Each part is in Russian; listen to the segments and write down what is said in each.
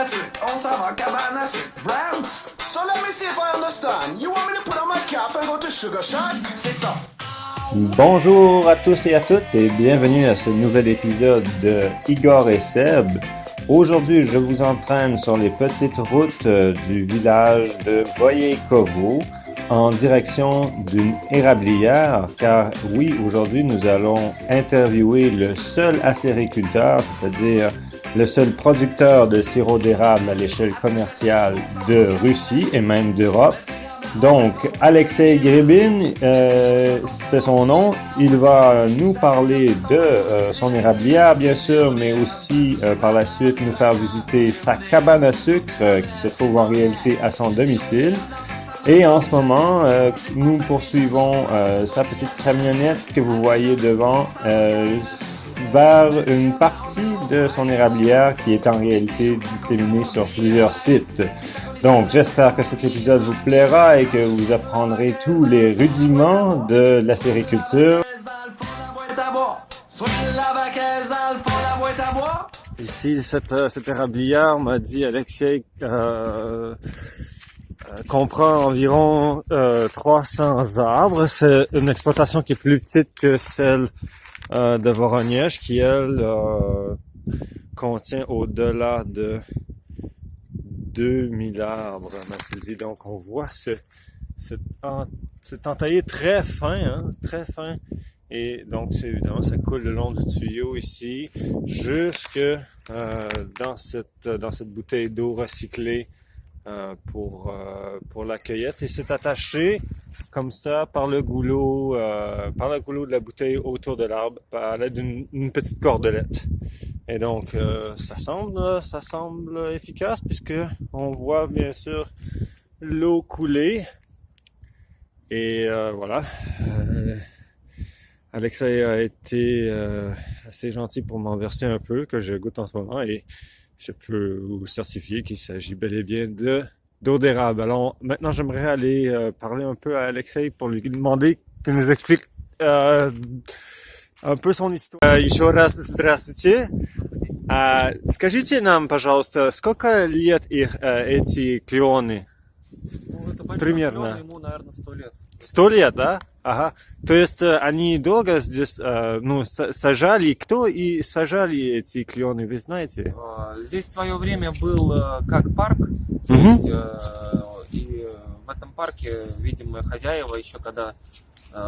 à sucre, on s'en va cabane à sucre. Rant, So let me see if I understand. You want me to put on my cap and go to Sugar Shack? c'est ça. Bonjour à tous et à toutes et bienvenue à ce nouvel épisode de Igor et Seb. Aujourd'hui, je vous entraîne sur les petites routes euh, du village de Voyekovo en direction d'une érablière car oui, aujourd'hui nous allons interviewer le seul acériculteur, c'est-à-dire le seul producteur de sirop d'érable à l'échelle commerciale de Russie et même d'Europe. Donc, Alexei Gribin, euh, c'est son nom. Il va nous parler de euh, son érablière, bien sûr, mais aussi euh, par la suite nous faire visiter sa cabane à sucre euh, qui se trouve en réalité à son domicile. Et en ce moment, euh, nous poursuivons euh, sa petite camionnette que vous voyez devant euh, vers une partie de son érablière qui est en réalité disséminée sur plusieurs sites. Donc, j'espère que cet épisode vous plaira et que vous apprendrez tous les rudiments de la sériculture. Ici, cette, euh, cette érablière m'a dit Alexei euh, euh, comprend environ euh, 300 arbres. C'est une exploitation qui est plus petite que celle euh, de Voronezh, qui elle euh, contient au-delà de 2000 arbres, m'a-t-il dit. Donc on voit ce, cet, cet entaillé très fin, hein, très fin. Et donc c'est évidemment ça coule le long du tuyau ici jusque euh, dans cette dans cette bouteille d'eau recyclée euh, pour euh, pour la cueillette et c'est attaché comme ça par le goulot euh, par le goulot de la bouteille autour de l'arbre par l'aide d'une une petite cordelette. Et donc ça semble ça semble efficace puisque on voit bien sûr l'eau couler et voilà. Alexei a été assez gentil pour m'en verser un peu que je goûte en ce moment et je peux vous certifier qu'il s'agit bel et bien de d'eau d'érable. Alors maintenant j'aimerais aller euh, parler un peu à Alexei pour lui demander qu'il nous explique euh, un peu son histoire. Euh, Еще раз здравствуйте. А, Скажите нам, пожалуйста, сколько лет их э, эти клены? Ну, это большой Примерно. клен, ему, наверное, сто лет. Сто лет, да? Ага. То есть э, они долго здесь, э, ну, сажали. Кто и сажали эти клены, вы знаете? А, Здесь в свое время был э, как парк, есть, э, и в этом парке, видимо, хозяева еще когда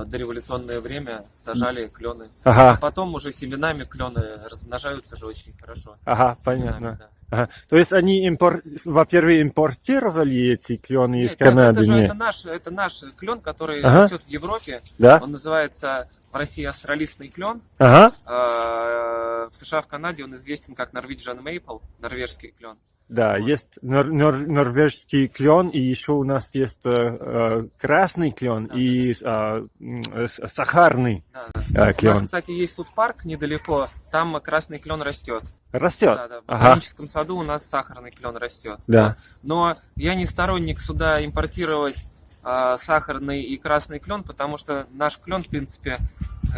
дореволюционное время сажали клены. Ага, Потом уже семенами клены размножаются же очень хорошо. ага, Семенами, понятно. да. Ага. То есть они, импор... во-первых, импортировали эти клены из Нет, это, Канады? же Нет. это наш, это наш клен, который Ага. растет в Европе. Да? Он называется в России австралийский клен. Ага. А, В США, в Канаде он известен как Norwegian Maple, норвежский клен. Да, Вот. есть нор- нор- норвежский клен, и еще у нас есть э, э, красный клен Да, и э, м, э, сахарный Да, э, да. У нас, клен. кстати, есть тут парк недалеко, там красный клен растет. Растет. Да, да, в Ага. ботаническом саду у нас сахарный клен растет. Да. Но я не сторонник сюда импортировать а, сахарный и красный клен, потому что наш клен, в принципе,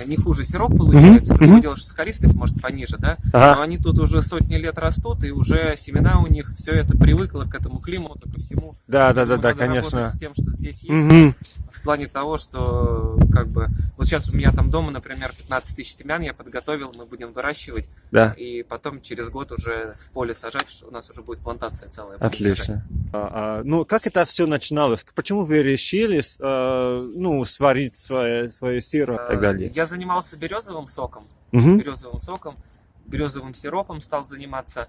не хуже сироп получается. Дело, что скористость может пониже, да? Ага. Но они тут уже сотни лет растут, и уже семена у них, все это привыкло к этому климату, ко всему. Да, да, да, да, конечно. С тем, что здесь есть. Мгм. В плане того, что как бы вот сейчас у меня там дома, например, 15 тысяч семян я подготовил, мы будем выращивать, Да. и потом через год уже в поле сажать, у нас уже будет плантация целая. будем сажать. А, а, ну, как это все начиналось? Почему вы решили, э, ну, сварить свое, свое сироп и так Э, далее? Я занимался березовым соком, Мгм. березовым соком, березовым сиропом стал заниматься.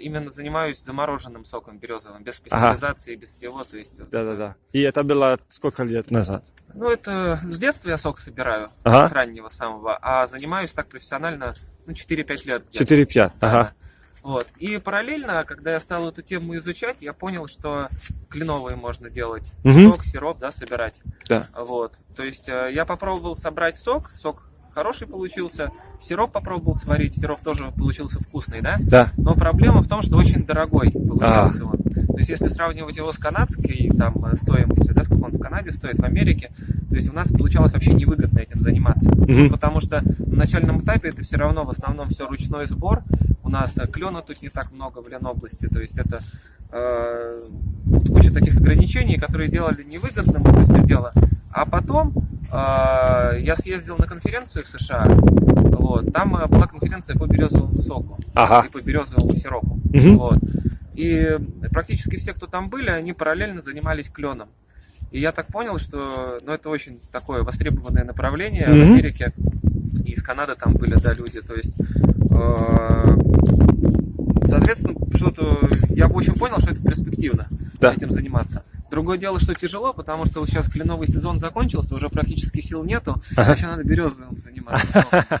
Именно занимаюсь замороженным соком березовым, без Ага. пастеризации, без всего. То есть, Да-да-да. И это было сколько лет назад? Ну, это с детства я сок собираю, Ага. с раннего самого, а занимаюсь так профессионально, ну, 4-5 лет. где-то. 4-5. Да, Ага. да. Вот. И параллельно, когда я стал эту тему изучать, я понял, что кленовые можно делать. Мгм. Сок, сироп, да, собирать. Да. Вот. То есть э, я попробовал собрать сок, сок хороший получился, сироп попробовал сварить, сироп тоже получился вкусный, да? Да. Но проблема в том, что очень дорогой получился он. То есть если сравнивать его с канадской там э, стоимостью, да, сколько он в Канаде стоит, в Америке, то есть у нас получалось вообще невыгодно этим заниматься. Мгм. Потому что на начальном этапе это все равно в основном все ручной сбор. У нас э, клена тут не так много в Ленобласти, то есть это э, куча таких ограничений, которые делали невыгодным это все дело. А потом э, я съездил на конференцию в США, вот, там э, была конференция по березовому соку Ага. и по березовому сиропу. Мгм. Вот. И практически все, кто там были, они параллельно занимались кленом. И я так понял, что ну, это очень такое востребованное направление Мгм. в Америке. И из Канады там были, да, люди. То есть, соответственно, что-то я очень понял, что это перспективно Да. этим заниматься. Другое дело, что тяжело, потому что вот сейчас кленовый сезон закончился, уже практически сил нету, а еще надо березовым заниматься.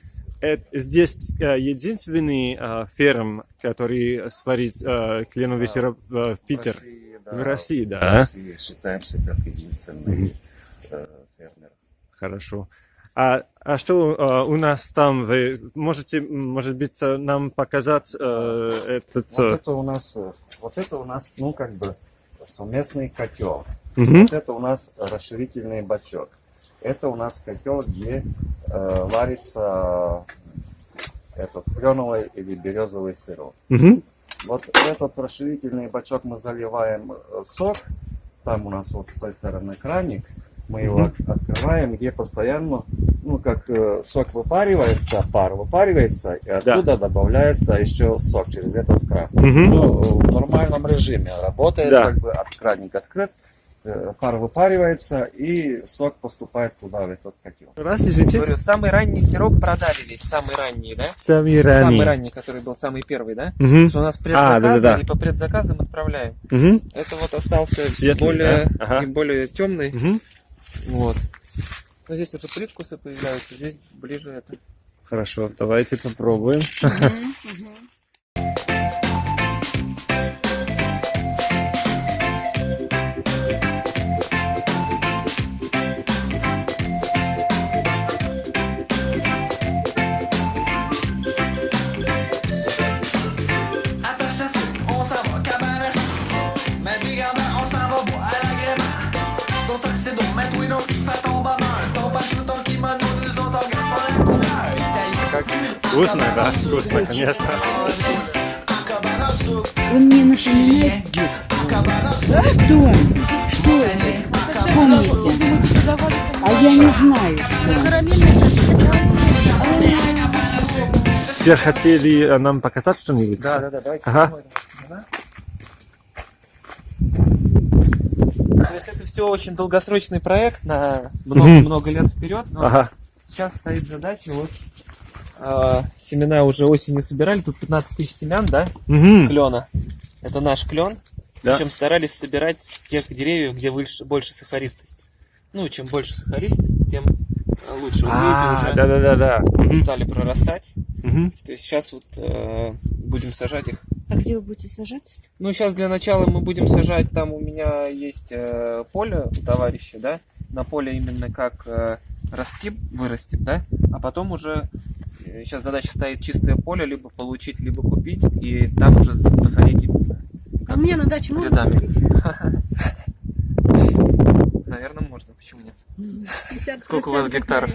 э- здесь а, единственный а, ферм, который сварит а, кленовый Да. сироп а, в Питер. В России, да. В России, да. В России считаемся как единственный э, фермер. Хорошо. А, а что а, у нас там? Вы можете, может быть, а, нам показать а, этот... Вот а, это у нас, э, вот это у нас, ну, как бы совместный котел. мгм. Вот это у нас расширительный бачок. Это у нас котел, где э, варится э, этот кленовый или березовый сироп. Мгм. Вот этот расширительный бачок мы заливаем э, сок. Там у нас вот с той стороны краник. Мы его от- открываем, где постоянно, ну, как э, сок выпаривается, пар выпаривается, и оттуда добавляется еще сок через этот кран. Мгм. Ну, в нормальном режиме работает, Да. как бы от краник открыт, э, пар выпаривается, и сок поступает туда, в этот котел. Раз, извините. Говорю, самый ранний сироп продали весь, самый ранний, да? Самый Самый ранний. ранний, который был самый первый, да? Мгм. Что у нас А, предзаказы, да-да-да. и по предзаказам отправляем. Мгм. Это вот остался Светлый, более, да? Ага. и более темный. Мгм. Вот. Но здесь уже привкусы появляются, здесь ближе это. Хорошо, давайте попробуем. Attache Вкусно, да? Вкусно, конечно. Он мне напоминает детство. Что? Что это? Вспомните. А я не знаю, что. Теперь хотели э, нам показать что-нибудь? Да, да, да, давайте Ага. посмотрим. Ага. То есть это все очень долгосрочный проект на много, Мгм. много лет вперед. Но Ага. сейчас стоит задача, вот а, семена уже осенью собирали, тут 15 тысяч семян, да, Мгм. клена. Это наш клен. Да. Причем старались собирать с тех деревьев, где больше, больше сахаристость. Ну, чем больше сахаристость, тем э, лучше. А, видите, уже да-да-да-да. Мгм. стали прорастать. Мгм. То есть сейчас вот э, будем сажать их. А где вы будете сажать? Ну, сейчас для начала мы будем сажать, там у меня есть э, поле у товарища, да, на поле именно как э, ростки вырастет, да, а потом уже сейчас задача стоит чистое поле, либо получить, либо купить, и там уже посадить. А мне на даче можно посадить? Наверное, можно, почему нет? 50 Сколько у вас гектаров?